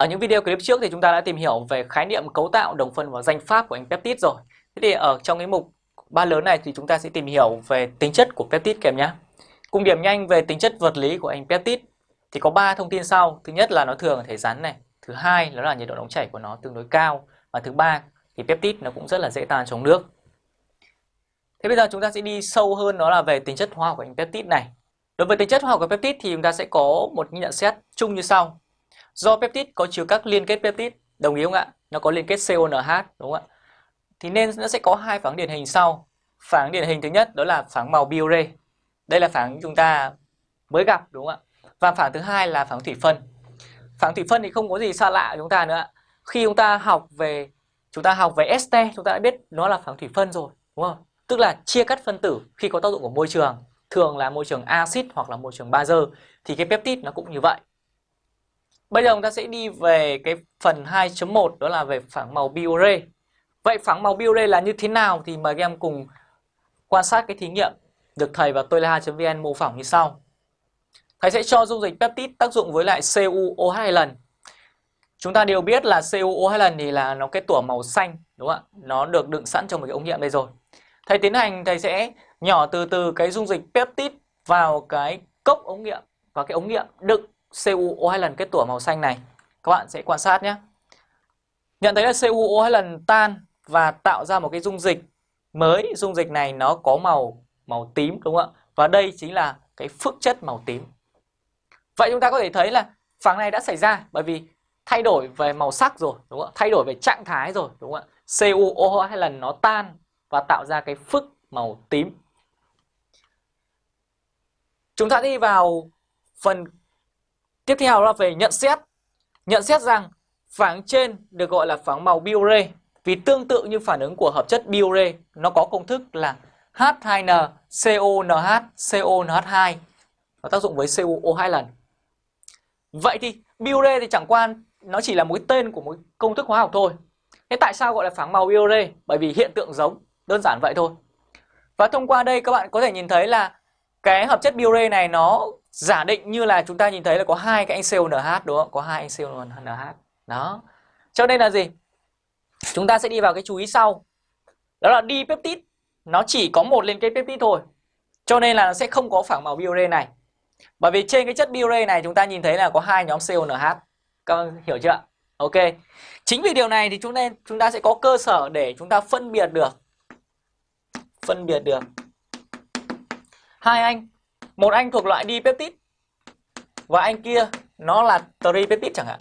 Ở những video clip trước thì chúng ta đã tìm hiểu về khái niệm cấu tạo, đồng phân và danh pháp của anh peptide rồi. Thế thì ở trong cái mục ba lớn này thì chúng ta sẽ tìm hiểu về tính chất của peptide kèm nhé. Cùng điểm nhanh về tính chất vật lý của anh peptide thì có 3 thông tin sau. Thứ nhất là nó thường ở thể rắn này, thứ hai đó là nhiệt độ nóng chảy của nó tương đối cao và thứ ba thì peptide nó cũng rất là dễ tan trong nước. Thế bây giờ chúng ta sẽ đi sâu hơn đó là về tính chất hóa học của anh peptide này. Đối với tính chất hóa học của peptide thì chúng ta sẽ có một nhận xét chung như sau. Do peptide có chứa các liên kết peptide, đồng ý không ạ? Nó có liên kết CONH đúng không ạ? Thì nên nó sẽ có hai phản điển hình sau. Phản điển hình thứ nhất đó là phản màu biore. Đây là phản chúng ta mới gặp đúng không ạ? Và phản thứ hai là phản thủy phân. Phản thủy phân thì không có gì xa lạ chúng ta nữa. Khi chúng ta học về chúng ta học về ST chúng ta đã biết nó là phản thủy phân rồi, đúng không? Tức là chia cắt phân tử khi có tác dụng của môi trường, thường là môi trường axit hoặc là môi trường bazơ thì cái peptide nó cũng như vậy. Bây giờ chúng ta sẽ đi về cái phần 2.1 đó là về phẳng màu biore. Vậy phẳng màu biore là như thế nào thì mời các em cùng quan sát cái thí nghiệm được thầy và tôi là vn mô phỏng như sau. Thầy sẽ cho dung dịch peptide tác dụng với lại CuO hai lần. Chúng ta đều biết là CuO hai lần thì là nó cái tủa màu xanh, đúng không ạ? Nó được đựng sẵn trong một cái ống nghiệm đây rồi. Thầy tiến hành, thầy sẽ nhỏ từ từ cái dung dịch peptide vào cái cốc ống nghiệm và cái ống nghiệm đựng CuO hai lần kết tủa màu xanh này. Các bạn sẽ quan sát nhé. Nhận thấy là CuO hai lần tan và tạo ra một cái dung dịch mới. Dung dịch này nó có màu màu tím, đúng không ạ? Và đây chính là cái phức chất màu tím. Vậy chúng ta có thể thấy là phản này đã xảy ra bởi vì thay đổi về màu sắc rồi, đúng không ạ? Thay đổi về trạng thái rồi, đúng không ạ? CuO hai lần nó tan và tạo ra cái phức màu tím. Chúng ta đi vào phần Tiếp theo là về nhận xét. Nhận xét rằng phản trên được gọi là phản màu biure vì tương tự như phản ứng của hợp chất biure, nó có công thức là H2N CONH CONH2 nó tác dụng với CuO hai lần. Vậy thì biure thì chẳng qua nó chỉ là một cái tên của một công thức hóa học thôi. Thế tại sao gọi là phản màu biure? Bởi vì hiện tượng giống, đơn giản vậy thôi. Và thông qua đây các bạn có thể nhìn thấy là cái hợp chất biure này nó giả định như là chúng ta nhìn thấy là có hai cái anh CONH đúng không? Có hai anh CONH. Đó. Cho nên là gì? Chúng ta sẽ đi vào cái chú ý sau. Đó là đi peptide nó chỉ có một liên kết peptide thôi. Cho nên là nó sẽ không có phản màu biure này. Bởi vì trên cái chất biure này chúng ta nhìn thấy là có hai nhóm CONH. Các bạn hiểu chưa? Ok. Chính vì điều này thì chúng ta chúng ta sẽ có cơ sở để chúng ta phân biệt được phân biệt được hai anh một anh thuộc loại dipeptide và anh kia nó là tripeptide chẳng hạn.